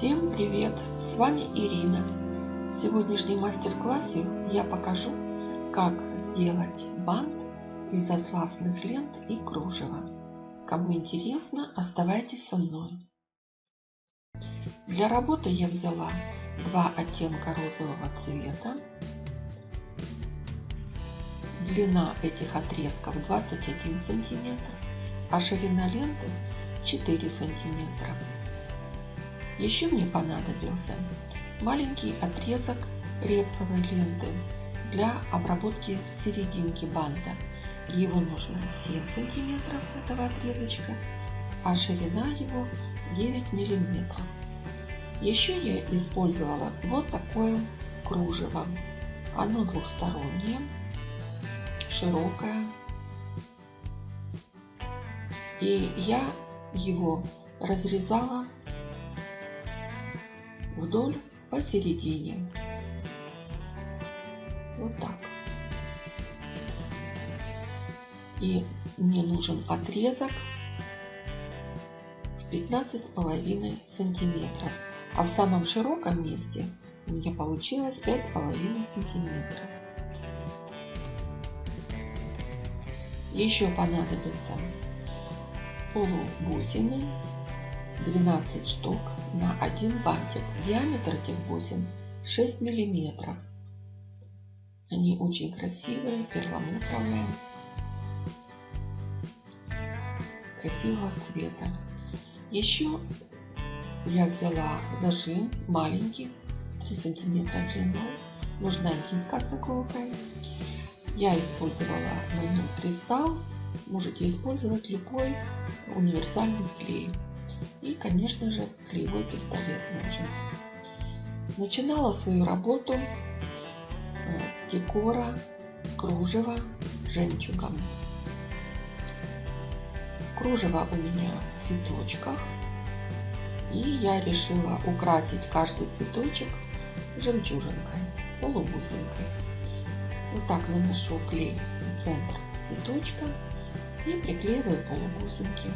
Всем привет! С вами Ирина. В сегодняшнем мастер-классе я покажу, как сделать бант из атласных лент и кружева. Кому интересно, оставайтесь со мной. Для работы я взяла два оттенка розового цвета. Длина этих отрезков 21 сантиметр, а ширина ленты 4 сантиметра. Еще мне понадобился маленький отрезок репсовой ленты для обработки серединки банта. Его нужно 7 сантиметров этого отрезочка, а ширина его 9 миллиметров. Еще я использовала вот такое кружево. Оно двухстороннее, широкое. И я его разрезала вдоль посередине. Вот так. И мне нужен отрезок в 15 с половиной сантиметров. А в самом широком месте у меня получилось пять с половиной сантиметров. Еще понадобится полубусины 12 штук на один бантик. Диаметр этих бусин 6 миллиметров. Они очень красивые, перламутровые, красивого цвета. Еще я взяла зажим маленький, 3 сантиметра длиной. Нужна нитка с иголкой. Я использовала момент кристалл. Можете использовать любой универсальный клей. И, конечно же, клеевой пистолет нужен. Начинала свою работу э, с декора кружева жемчугом. Кружево у меня в цветочках. И я решила украсить каждый цветочек жемчужинкой, полубусинкой. Вот так наношу клей в центр цветочка и приклеиваю полубусинки.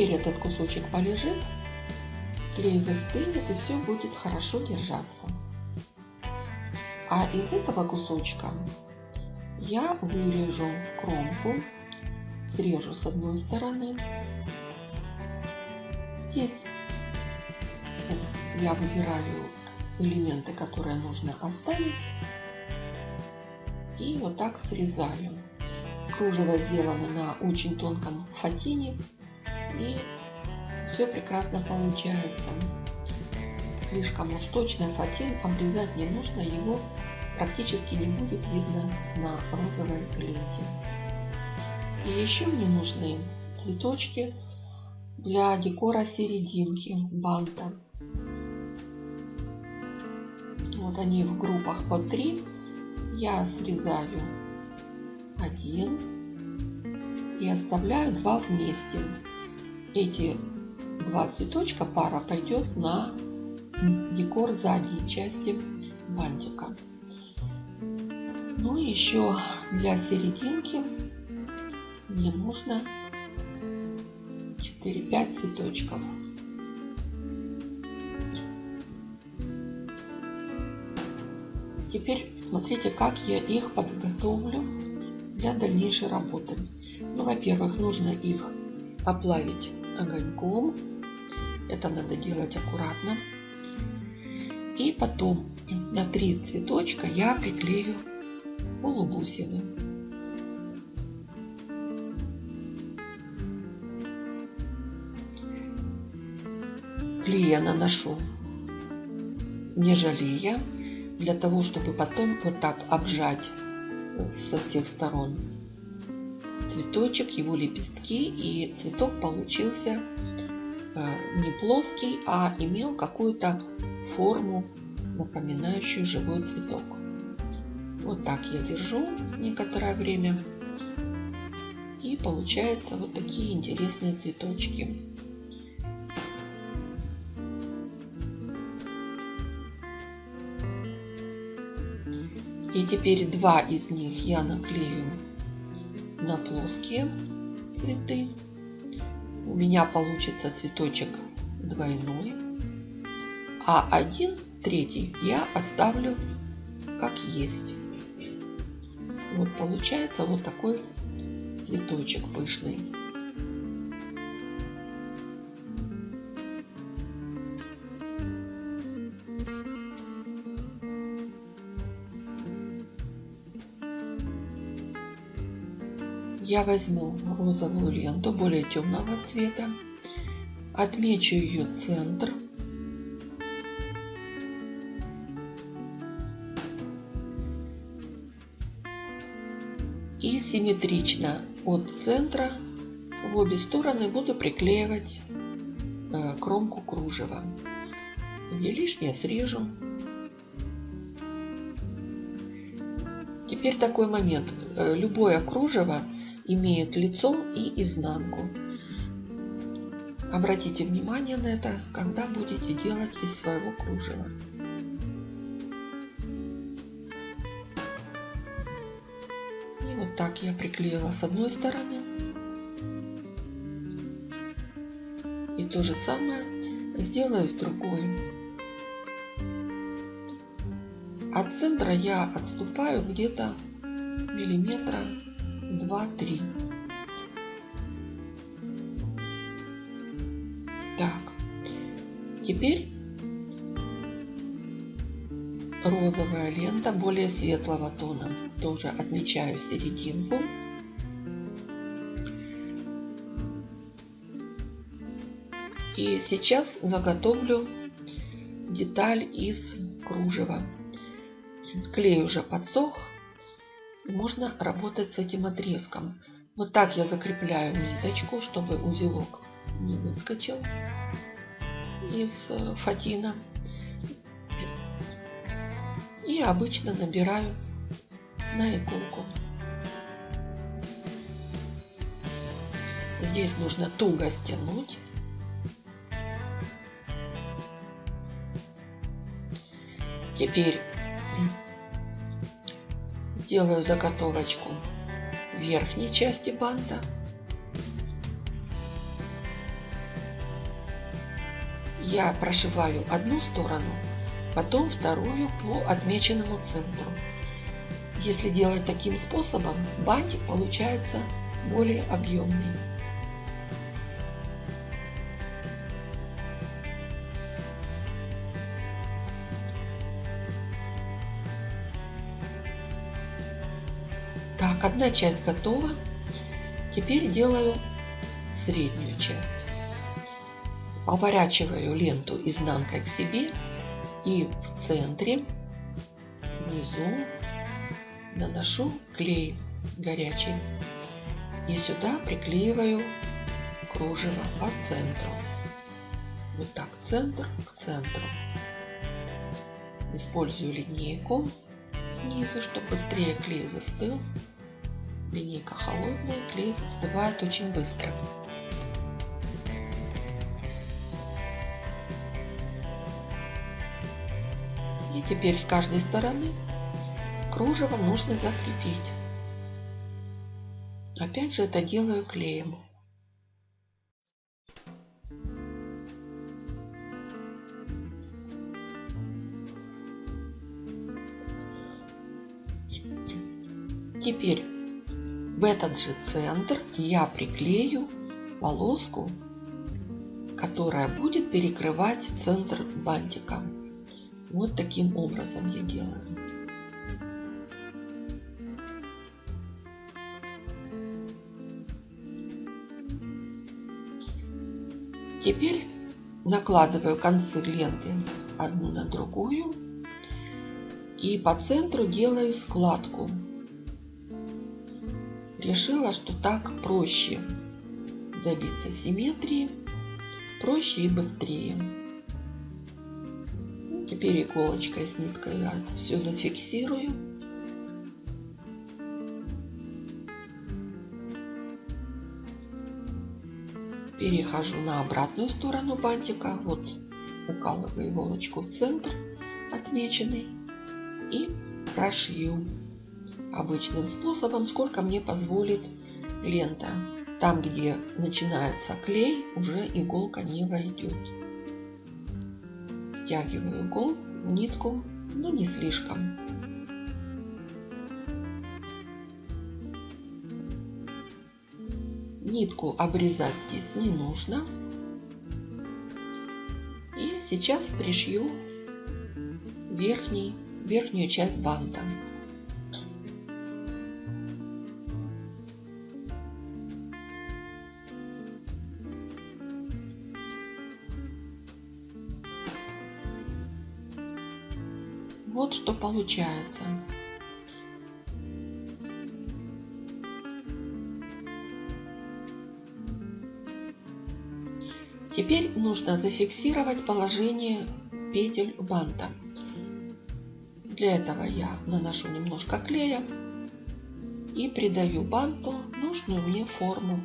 Теперь этот кусочек полежит, клей застынет и все будет хорошо держаться. А из этого кусочка я вырежу кромку, срежу с одной стороны. Здесь я выбираю элементы, которые нужно оставить. И вот так срезаю. Кружево сделано на очень тонком фатине и все прекрасно получается. Слишком уж точно фатин обрезать не нужно, его практически не будет видно на розовой ленте. И еще мне нужны цветочки для декора серединки банта. Вот они в группах по три. Я срезаю один и оставляю два вместе эти два цветочка пара пойдет на декор задней части бантика. Ну и еще для серединки мне нужно 4-5 цветочков. Теперь смотрите, как я их подготовлю для дальнейшей работы. Ну, во-первых, нужно их оплавить огоньком. Это надо делать аккуратно. И потом на три цветочка я приклею полубусины. Клей я наношу не жалея, для того, чтобы потом вот так обжать со всех сторон цветочек, его лепестки, и цветок получился э, не плоский, а имел какую-то форму, напоминающую живой цветок. Вот так я держу некоторое время. И получаются вот такие интересные цветочки. И теперь два из них я наклею на плоские цветы. У меня получится цветочек двойной. А один, третий, я оставлю как есть. Вот получается вот такой цветочек пышный. Я возьму розовую ленту более темного цвета, отмечу ее центр и симметрично от центра в обе стороны буду приклеивать э, кромку кружева. Где лишнее срежу. Теперь такой момент. Э, любое кружево имеет лицо и изнанку. Обратите внимание на это, когда будете делать из своего кружева. И вот так я приклеила с одной стороны. И то же самое сделаю с другой. От центра я отступаю где-то миллиметра два, три. Так, теперь розовая лента более светлого тона. Тоже отмечаю серединку. И сейчас заготовлю деталь из кружева. Клей уже подсох можно работать с этим отрезком. Вот так я закрепляю ниточку, чтобы узелок не выскочил из э, фатина. И обычно набираю на иголку. Здесь нужно туго стянуть. Теперь сделаю заготовочку верхней части банта. Я прошиваю одну сторону, потом вторую по отмеченному центру. Если делать таким способом, бантик получается более объемный. Одна часть готова. Теперь делаю среднюю часть. Поворачиваю ленту изнанкой к себе и в центре, внизу наношу клей горячий. И сюда приклеиваю кружево по центру. Вот так, центр к центру. Использую линейку снизу, чтобы быстрее клей застыл. Линейка холодная, клей застывает очень быстро. И теперь с каждой стороны кружево нужно закрепить. Опять же это делаю клеем. Теперь в этот же центр я приклею полоску, которая будет перекрывать центр бантика. Вот таким образом я делаю. Теперь накладываю концы ленты одну на другую и по центру делаю складку решила, что так проще добиться симметрии, проще и быстрее. Теперь иголочкой с ниткой я все зафиксирую. Перехожу на обратную сторону бантика. Вот укалываю иголочку в центр отмеченный и прошью обычным способом, сколько мне позволит лента. Там, где начинается клей, уже иголка не войдет. Стягиваю игол, нитку, но не слишком. Нитку обрезать здесь не нужно. И сейчас пришью верхний, верхнюю часть банта. Вот что получается. Теперь нужно зафиксировать положение петель банта. Для этого я наношу немножко клея и придаю банту нужную мне форму.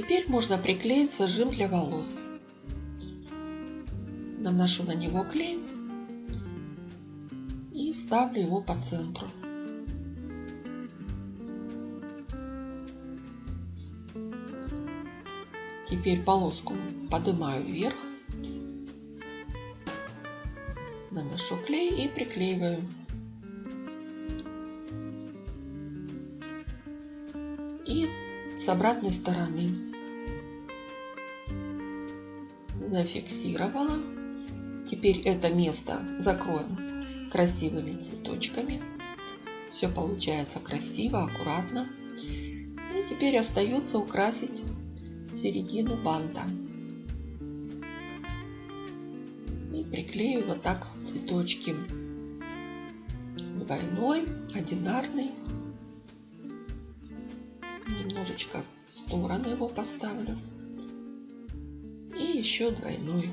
Теперь можно приклеить зажим для волос. Наношу на него клей и ставлю его по центру. Теперь полоску поднимаю вверх, наношу клей и приклеиваю. И с обратной стороны зафиксировала. Теперь это место закроем красивыми цветочками. Все получается красиво, аккуратно. И теперь остается украсить середину банта. И приклею вот так цветочки. Двойной, одинарный немножечко в сторону его поставлю. Еще двойной.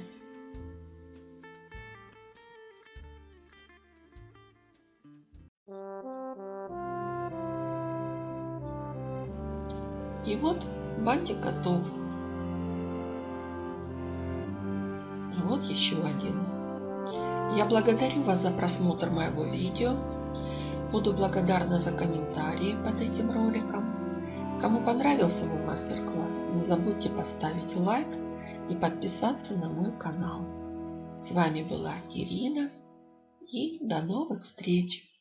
И вот бантик готов. Вот еще один. Я благодарю вас за просмотр моего видео. Буду благодарна за комментарии под этим роликом. Кому понравился мой мастер-класс, не забудьте поставить лайк и подписаться на мой канал. С вами была Ирина и до новых встреч!